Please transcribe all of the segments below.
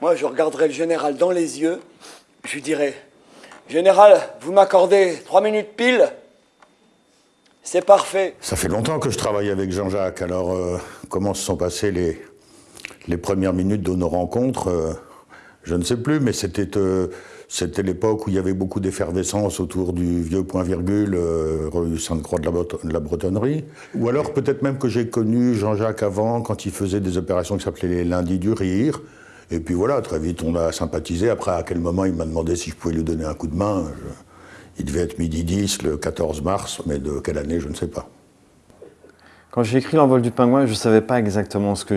moi je regarderais le général dans les yeux, je lui dirais, Général, vous m'accordez trois minutes pile C'est parfait. Ça fait longtemps que je travaille avec Jean-Jacques, alors euh, comment se sont passées les, les premières minutes de nos rencontres euh, Je ne sais plus, mais c'était euh, l'époque où il y avait beaucoup d'effervescence autour du vieux point-virgule, rue Sainte-Croix de, de, la Bretonnerie. Ou alors peut-être même que j'ai connu Jean-Jacques avant, quand il faisait des opérations qui s'appelaient les lundis du rire. Et puis voilà, très vite on a sympathisé. Après, à quel moment il m'a demandé si je pouvais lui donner un coup de main. Il devait être midi 10 le 14 mars, mais de quelle année, je ne sais pas. Quand j'ai écrit l'envol du pingouin, je ne savais pas exactement ce que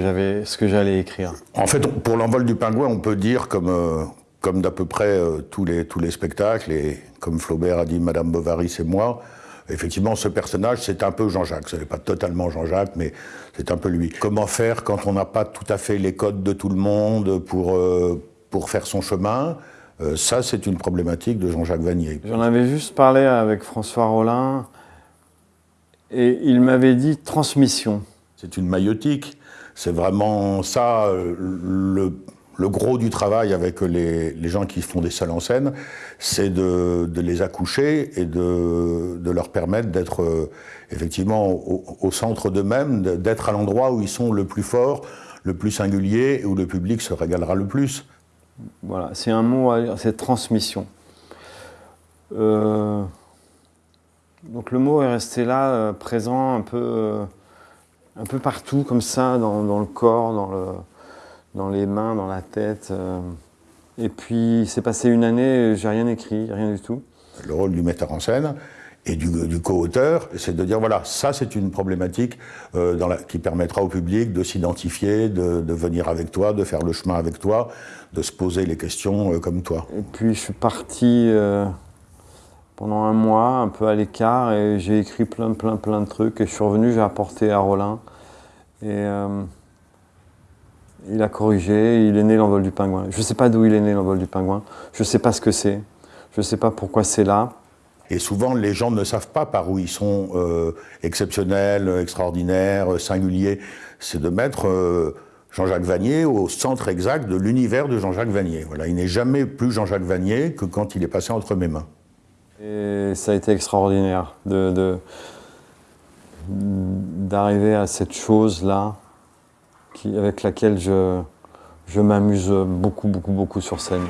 j'allais écrire. En fait, pour l'envol du pingouin, on peut dire, comme, euh, comme d'à peu près euh, tous, les, tous les spectacles, et comme Flaubert a dit Madame Bovary, c'est moi, effectivement, ce personnage, c'est un peu Jean-Jacques. Ce n'est pas totalement Jean-Jacques, mais c'est un peu lui. Comment faire quand on n'a pas tout à fait les codes de tout le monde pour, euh, pour faire son chemin? Euh, Ça, c'est une problématique de Jean-Jacques Vanier. J'en avais juste parlé avec François Rollin, et il m'avait dit transmission. C'est une maïotique. C'est vraiment ça, euh, le le gros du travail avec les, gens qui font des salles en scène, c'est de, les accoucher et de, leur permettre d'être euh, effectivement au, centre d'eux-mêmes, d'être à l'endroit où ils sont le plus forts, le plus singulier, et où le public se régalera le plus. Voilà, c'est un mot, c'est transmission. Euh, donc le mot est resté là, euh, présent un peu, un peu partout, comme ça, dans le corps, dans le dans les mains, dans la tête. Euh. Et puis, c'est passé une année, j'ai rien écrit, rien du tout. Le rôle du metteur en scène et du, co-auteur, c'est de dire, voilà, ça c'est une problématique euh, dans la, qui permettra au public de s'identifier, de, venir avec toi, de faire le chemin avec toi, de se poser les questions euh, comme toi. Et puis, je suis parti pendant un mois, un peu à l'écart, et j'ai écrit plein, plein, plein de trucs, et je suis revenu, j'ai apporté à Rollin. Et il a corrigé, il est né l'envol du pingouin. Je ne sais pas d'où il est né l'envol du pingouin, je ne sais pas ce que c'est, je ne sais pas pourquoi c'est là. Et souvent, les gens ne savent pas par où ils sont euh, exceptionnels, extraordinaires, singuliers. C'est de mettre euh, Jean-Jacques Vanier au centre exact de l'univers de Jean-Jacques Vanier. Voilà, il n'est jamais plus Jean-Jacques Vanier que quand il est passé entre mes mains. Et ça a été extraordinaire d'arriver à cette chose-là avec laquelle je, m'amuse beaucoup, beaucoup, beaucoup sur scène.